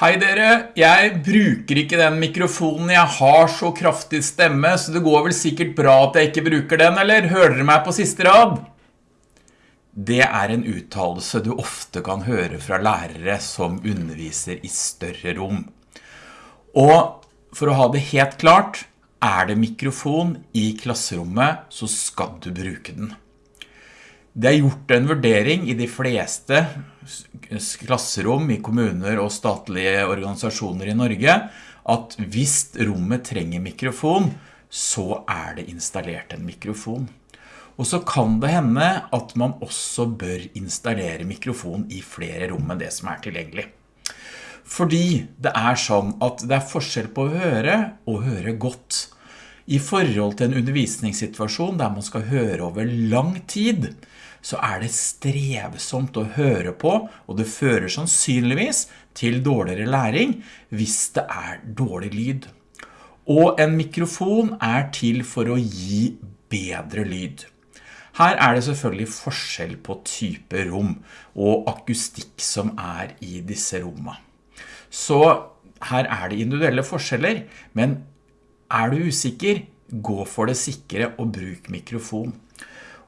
Hei dere, jeg bruker ikke den mikrofonen, jeg har så kraftig stemme, så det går vel sikkert bra at jeg ikke bruker den, eller hører dere meg på siste rad? Det er en uttalelse du ofte kan høre fra lærere som underviser i større rom. Og for å ha det helt klart, er det mikrofon i klasserommet, så skal du bruke den. Det er gjort en vurdering i de fleste klasserom i kommuner og statlige organisasjoner i Norge at hvis rommet trenger mikrofon, så er det installert en mikrofon. Og så kan det hende at man også bør installere mikrofon i flere rom enn det som er tilgjengelig. Fordi det er sånn at det er forskjell på å høre og høre godt. I forhold til en undervisningssituasjon der man skal høre over lang tid, så er det strevsomt å høre på, og det fører sannsynligvis til dårligere læring hvis det er dårlig lyd. Og en mikrofon er til for å gi bedre lyd. Her er det selvfølgelig forskjell på type rom og akustikk som er i disse rommene. Så her er det individuelle forskjeller, men er du usikker, gå for det sikre og bruk mikrofon.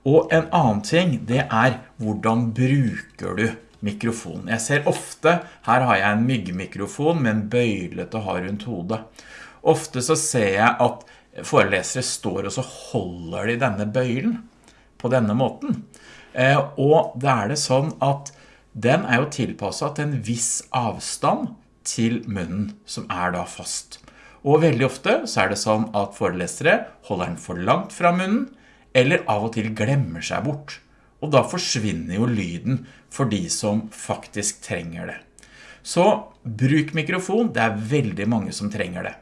Og en annen ting, det er hvordan bruker du mikrofonen. Jeg ser ofte, her har jeg en myggmikrofon med en bøyle til å ha rundt hodet. Ofte så ser jeg at forelesere står og så holder de denne bøylen på denne måten. Eh, og det er det sånn at den er jo tilpasset til en viss avstand til munnen som er da fast. Og veldig ofte så er det sånn at forelesere holder den for langt fra munnen, eller av og til glemmer seg bort. Og da forsvinner jo lyden for de som faktisk trenger det. Så bruk mikrofon, det er veldig mange som trenger det.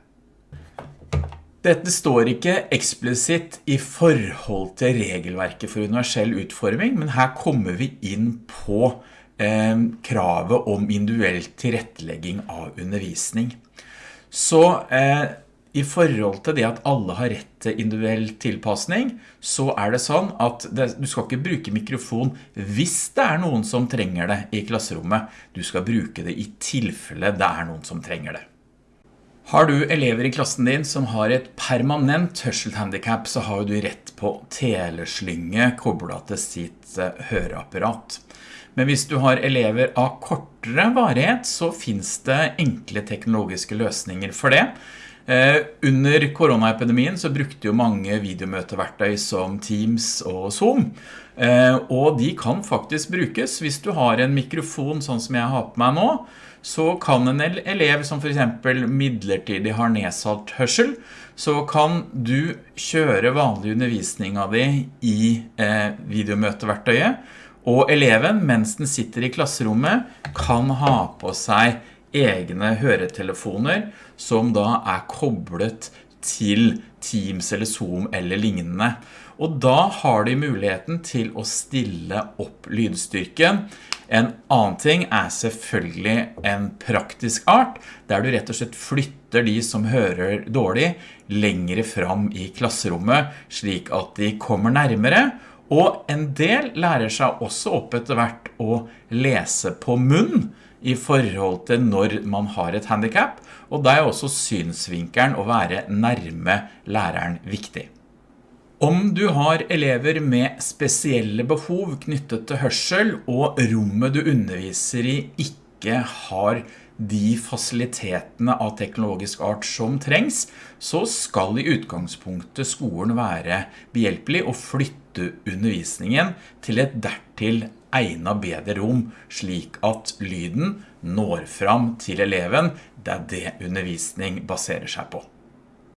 Dette står ikke eksplisitt i forhold til regelverket for universell utforming, men her kommer vi inn på eh, kravet om individuell tilrettelegging av undervisning. Så eh, i forhold til det at alle har rett til individuell tilpasning, så er det sånn at det, du skal ikke bruke mikrofon hvis det er noen som trenger det i klasserommet. Du skal bruke det i tilfelle det er noen som trenger det. Har du elever i klassen din som har et permanent hørselhandicap, så har du rett på teleslynge koblet til sitt eh, høreapparat. Men hvis du har elever av kortere varighet, så finns det enkle teknologiske løsninger for det. Eh, under koronaepidemien så brukte jo mange videomøteverktøy som Teams og Zoom, eh, og de kan faktisk brukes. Hvis du har en mikrofon sånn som jeg har på meg nå, så kan en elev som for eksempel midlertidig har nedsatt hørsel, så kan du kjøre vanlig undervisning av det i eh, videomøteverktøyet, og eleven, mens den sitter i klasserommet, kan ha på seg egne høretelefoner som da er koblet til Teams eller Zoom eller lignende. Og da har de muligheten til å stille opp lydstyrken. En annen ting er selvfølgelig en praktisk art, der du rett og slett flytter de som hører dårlig lengre fram i klasserommet, slik at de kommer nærmere. Og en del lærer seg også opp etter hvert å lese på munn, i forhold til når man har et handicap, og da er også synsvinkeren å være nærme læreren viktig. Om du har elever med spesielle behov knyttet til hørsel, og rommet du underviser i ikke har de fasilitetene av teknologisk art som trengs, så skal i utgangspunktet skolen være behjelpelig og flytte undervisningen til et dertil egnet bedre rom, slik at lyden når fram til eleven. Det er det undervisning baserer seg på.